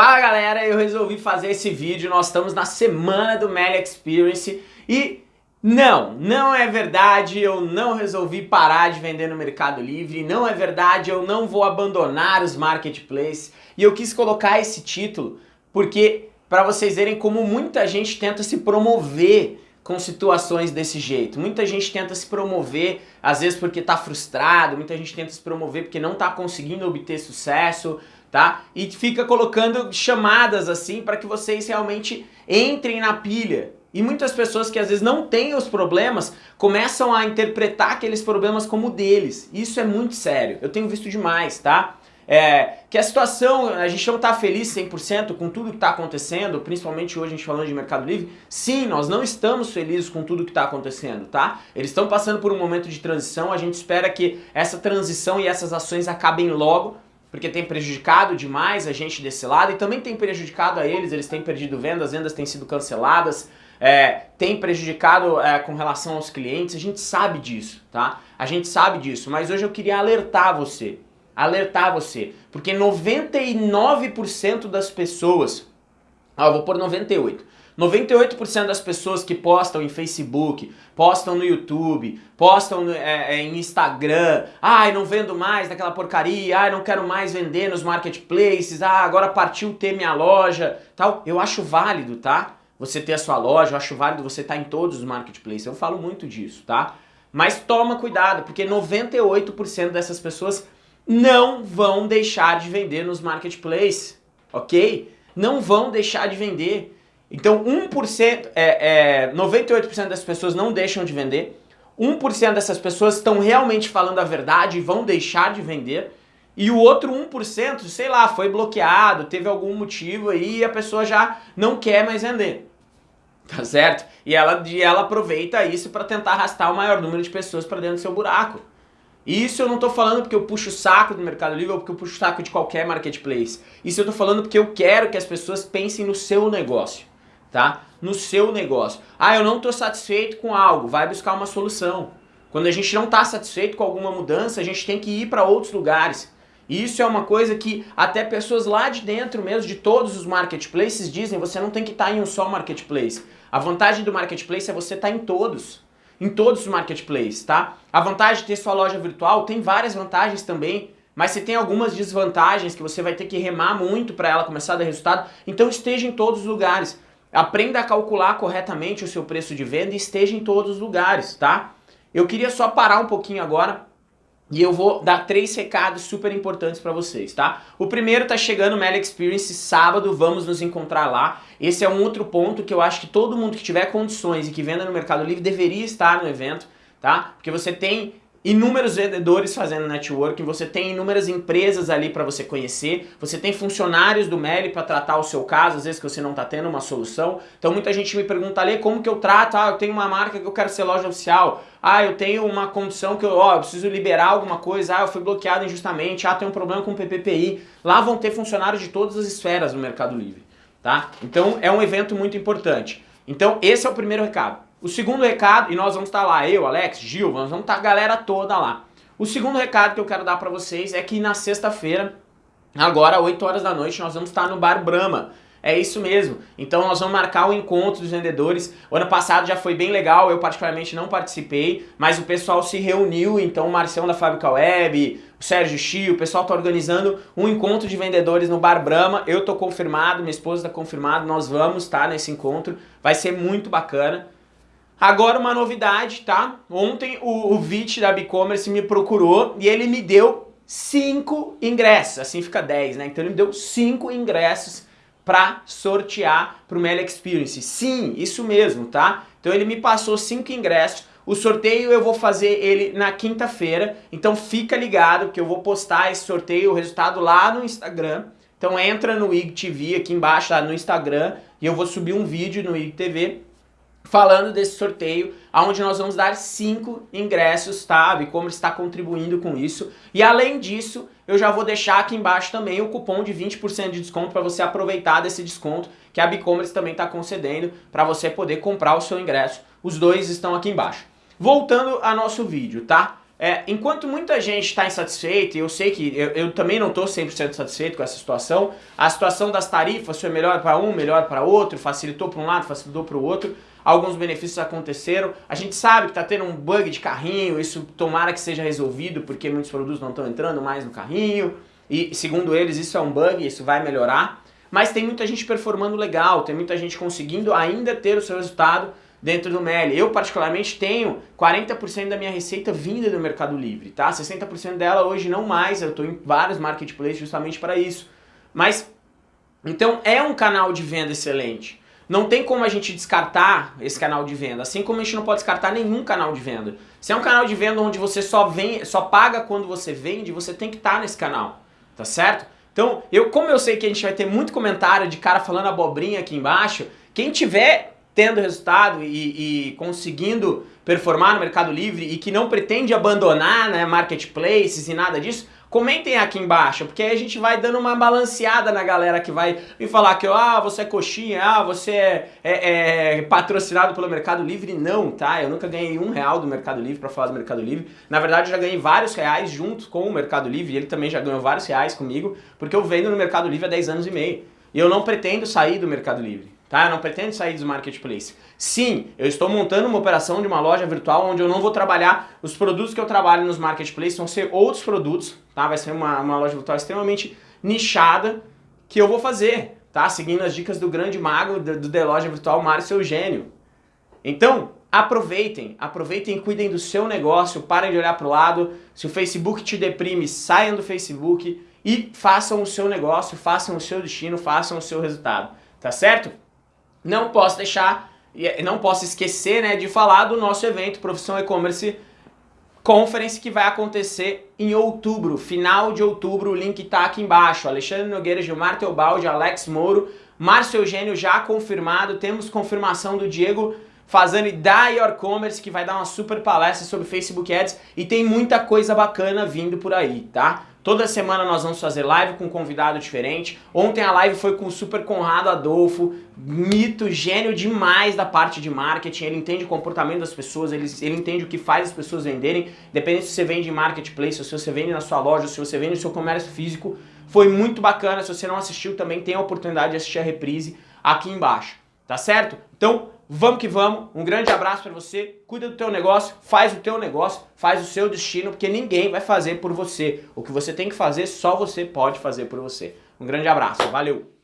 Fala galera, eu resolvi fazer esse vídeo, nós estamos na semana do Meli Experience e não, não é verdade, eu não resolvi parar de vender no Mercado Livre, não é verdade, eu não vou abandonar os marketplaces. E eu quis colocar esse título porque para vocês verem como muita gente tenta se promover com situações desse jeito. Muita gente tenta se promover, às vezes porque está frustrado, muita gente tenta se promover porque não está conseguindo obter sucesso, tá? E fica colocando chamadas assim para que vocês realmente entrem na pilha. E muitas pessoas que às vezes não têm os problemas começam a interpretar aqueles problemas como deles. Isso é muito sério. Eu tenho visto demais, tá? É, que a situação, a gente não está feliz 100% com tudo que está acontecendo, principalmente hoje a gente falando de Mercado Livre. Sim, nós não estamos felizes com tudo que está acontecendo, tá? Eles estão passando por um momento de transição, a gente espera que essa transição e essas ações acabem logo, porque tem prejudicado demais a gente desse lado e também tem prejudicado a eles, eles têm perdido vendas, vendas têm sido canceladas, é, tem prejudicado é, com relação aos clientes, a gente sabe disso, tá? A gente sabe disso, mas hoje eu queria alertar você, alertar você, porque 99% das pessoas, ah, eu vou pôr 98%, 98% das pessoas que postam em Facebook, postam no YouTube, postam é, é, em Instagram, ai, não vendo mais daquela porcaria, ai, não quero mais vender nos marketplaces, ah, agora partiu ter minha loja, tal. Eu acho válido, tá? Você ter a sua loja, eu acho válido você estar em todos os marketplaces, eu falo muito disso, tá? Mas toma cuidado, porque 98% dessas pessoas não vão deixar de vender nos marketplaces, ok? Não vão deixar de vender. Então 1%, é, é, 98% das pessoas não deixam de vender, 1% dessas pessoas estão realmente falando a verdade e vão deixar de vender, e o outro 1%, sei lá, foi bloqueado, teve algum motivo aí e a pessoa já não quer mais vender. Tá certo? E ela, e ela aproveita isso para tentar arrastar o maior número de pessoas para dentro do seu buraco. Isso eu não estou falando porque eu puxo o saco do Mercado Livre ou porque eu puxo o saco de qualquer marketplace. Isso eu estou falando porque eu quero que as pessoas pensem no seu negócio tá? No seu negócio. Ah, eu não estou satisfeito com algo, vai buscar uma solução. Quando a gente não está satisfeito com alguma mudança, a gente tem que ir para outros lugares. E isso é uma coisa que até pessoas lá de dentro mesmo, de todos os marketplaces, dizem, você não tem que estar tá em um só marketplace. A vantagem do marketplace é você estar tá em todos. Em todos os marketplaces, tá? A vantagem de ter sua loja virtual tem várias vantagens também. Mas se tem algumas desvantagens que você vai ter que remar muito para ela começar a dar resultado, então esteja em todos os lugares. Aprenda a calcular corretamente o seu preço de venda e esteja em todos os lugares, tá? Eu queria só parar um pouquinho agora e eu vou dar três recados super importantes para vocês, tá? O primeiro tá chegando o Meli Experience sábado, vamos nos encontrar lá. Esse é um outro ponto que eu acho que todo mundo que tiver condições e que venda no Mercado Livre deveria estar no evento, tá? Porque você tem inúmeros vendedores fazendo networking, você tem inúmeras empresas ali para você conhecer, você tem funcionários do Meli para tratar o seu caso, às vezes que você não está tendo uma solução. Então muita gente me pergunta ali como que eu trato, ah, eu tenho uma marca que eu quero ser loja oficial, ah, eu tenho uma condição que eu, ó, eu preciso liberar alguma coisa, ah, eu fui bloqueado injustamente, ah, tem um problema com o PPPI. Lá vão ter funcionários de todas as esferas do Mercado Livre, tá? Então é um evento muito importante. Então esse é o primeiro recado. O segundo recado, e nós vamos estar lá, eu, Alex, Gil, vamos estar a galera toda lá. O segundo recado que eu quero dar para vocês é que na sexta-feira, agora 8 horas da noite, nós vamos estar no Bar Brahma. É isso mesmo. Então nós vamos marcar o encontro dos vendedores. O ano passado já foi bem legal, eu particularmente não participei, mas o pessoal se reuniu, então o Marcião da Fábrica Web, o Sérgio Chi, o pessoal está organizando um encontro de vendedores no Bar Brahma. Eu tô confirmado, minha esposa está confirmado, nós vamos estar nesse encontro. Vai ser muito bacana. Agora uma novidade, tá? Ontem o, o VIT da BigCommerce me procurou e ele me deu 5 ingressos, assim fica 10, né? Então ele me deu 5 ingressos para sortear para o Experience. Sim, isso mesmo, tá? Então ele me passou 5 ingressos. O sorteio eu vou fazer ele na quinta-feira, então fica ligado que eu vou postar esse sorteio, o resultado lá no Instagram. Então entra no IGTV aqui embaixo, lá no Instagram, e eu vou subir um vídeo no IGTV falando desse sorteio, onde nós vamos dar 5 ingressos, tá? como está contribuindo com isso. E além disso, eu já vou deixar aqui embaixo também o cupom de 20% de desconto para você aproveitar desse desconto que a Bicommerce também está concedendo para você poder comprar o seu ingresso. Os dois estão aqui embaixo. Voltando ao nosso vídeo, tá? É, enquanto muita gente está insatisfeita, e eu sei que eu, eu também não estou 100% satisfeito com essa situação, a situação das tarifas foi melhor para um, melhor para outro, facilitou para um lado, facilitou para o outro, alguns benefícios aconteceram, a gente sabe que está tendo um bug de carrinho, isso tomara que seja resolvido, porque muitos produtos não estão entrando mais no carrinho, e segundo eles isso é um bug, isso vai melhorar, mas tem muita gente performando legal, tem muita gente conseguindo ainda ter o seu resultado dentro do Meli. Eu, particularmente, tenho 40% da minha receita vinda do Mercado Livre, tá? 60% dela hoje não mais, eu estou em vários marketplaces justamente para isso. Mas, então, é um canal de venda excelente. Não tem como a gente descartar esse canal de venda, assim como a gente não pode descartar nenhum canal de venda. Se é um canal de venda onde você só, vem, só paga quando você vende, você tem que estar tá nesse canal, tá certo? Então, eu, como eu sei que a gente vai ter muito comentário de cara falando abobrinha aqui embaixo, quem tiver tendo resultado e, e, conseguindo performar no Mercado Livre e que não pretende abandonar né, marketplaces e nada disso, comentem aqui embaixo, porque aí a gente vai dando uma balanceada na galera que vai me falar que ah, você é coxinha, ah, você é, é, é, patrocinado pelo Mercado Livre. Não, tá? Eu nunca ganhei um real do Mercado Livre para falar do Mercado Livre. Na verdade, eu já ganhei vários reais junto com o Mercado Livre, e ele também já ganhou vários reais comigo, porque eu vendo no Mercado Livre há 10 anos e meio. E eu não pretendo sair do Mercado Livre tá? Não pretendo sair dos marketplaces. Sim, eu estou montando uma operação de uma loja virtual onde eu não vou trabalhar os produtos que eu trabalho nos marketplaces, vão ser outros produtos, tá? Vai ser uma, uma loja virtual extremamente nichada que eu vou fazer, tá? Seguindo as dicas do grande mago do, do The Loja Virtual, Márcio Eugênio. Então, aproveitem, aproveitem e cuidem do seu negócio, parem de olhar para o lado, se o Facebook te deprime, saiam do Facebook e façam o seu negócio, façam o seu destino, façam o seu resultado, tá certo? Não posso deixar, não posso esquecer né, de falar do nosso evento Profissão E-Commerce Conference que vai acontecer em outubro, final de outubro, o link está aqui embaixo. Alexandre Nogueira, Gilmar Teobaldi, Alex Moro, Márcio Eugênio já confirmado, temos confirmação do Diego Fazani da Your Commerce, que vai dar uma super palestra sobre Facebook Ads e tem muita coisa bacana vindo por aí, tá? Toda semana nós vamos fazer live com um convidado diferente. Ontem a live foi com o Super Conrado Adolfo, mito, gênio demais da parte de marketing. Ele entende o comportamento das pessoas, ele, ele entende o que faz as pessoas venderem. Dependendo se você vende em marketplace, se você vende na sua loja, se você vende no seu comércio físico. Foi muito bacana. Se você não assistiu, também tem a oportunidade de assistir a reprise aqui embaixo. Tá certo? Então, Vamos que vamos, um grande abraço para você, cuida do teu negócio, faz o teu negócio, faz o seu destino, porque ninguém vai fazer por você. O que você tem que fazer, só você pode fazer por você. Um grande abraço, valeu!